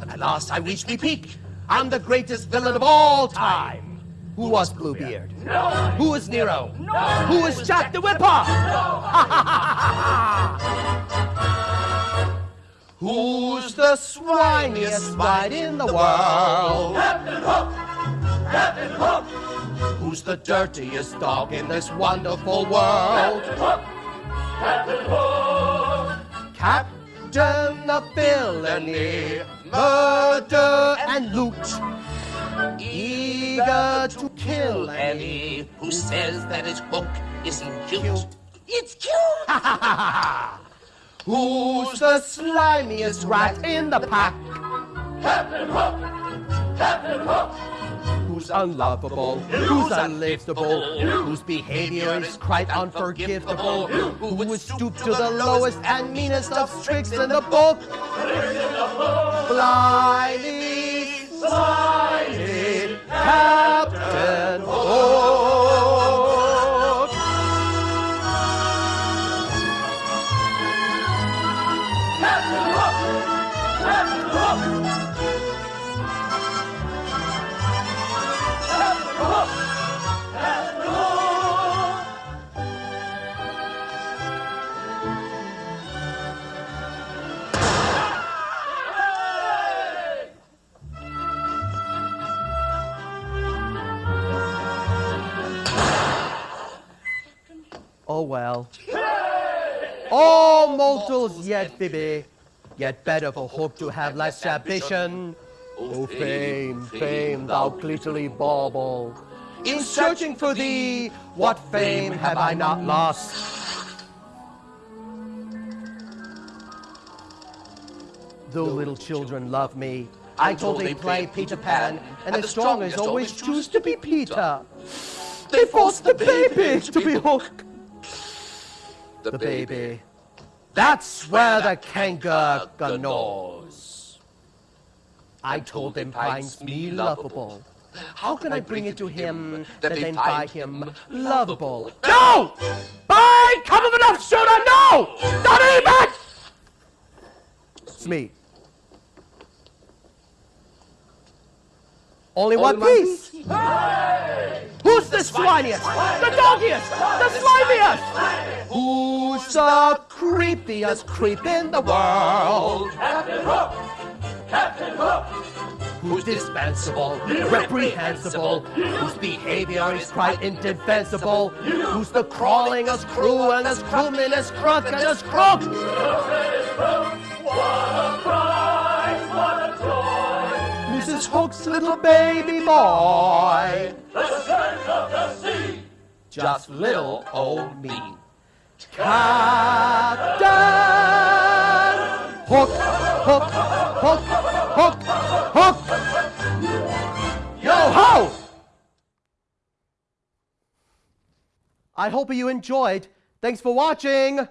At last I reached my peak. I'm the greatest villain of all time. Who was Bluebeard? No. Who is Nero? No. Who is Jack the Ripper? No. Who's the swiniest bite in the world? Captain Hook. Captain Hook. Who's the dirtiest dog in this wonderful world? Captain Hook. Captain Hook. Captain villainy, murder and loot. Eager to kill any who says that his hook isn't cute. Cute. It's cute! Who's the slimiest rat in the pack? Captain Hook. Captain Hook. Who's unlovable? Who's unliftable? Whose behavior is quite unforgivable? Who would stoop to the lowest and meanest of tricks in the book? Blindly, slimy Captain Hook. Captain Hook. Captain Hook. Oh well. All mortals yet Phoebe, yet better for hope to have less ambition. O fame, fame, thou glittering bauble, in searching for thee, what fame have I not lost? Though little children love me, I told they play Peter Pan, and the strongest always choose to be Peter. They force the baby to be Hook. The baby. That's where the canker gnaws. I told him finds me lovable. How can I bring it to him that then find him lovable? No! By come of enough shooter, no! Not even! It's me. Only one piece. Who's the swiniest? The doggiest? The slimiest? Who's the creepiest creep in the world? Captain Hook. Captain Hook. Who's dispensable, reprehensible, whose behavior is quite indefensible, who's the crawlingest, cruelest, croominest, crook, and as crook? What a prize. What a joy. Mrs. Hook's little baby boy. The surge of the sea. Just little old me. Captain Hook, Hook, Hook, Hook, Hook. Yo ho! I hope you enjoyed. Thanks for watching.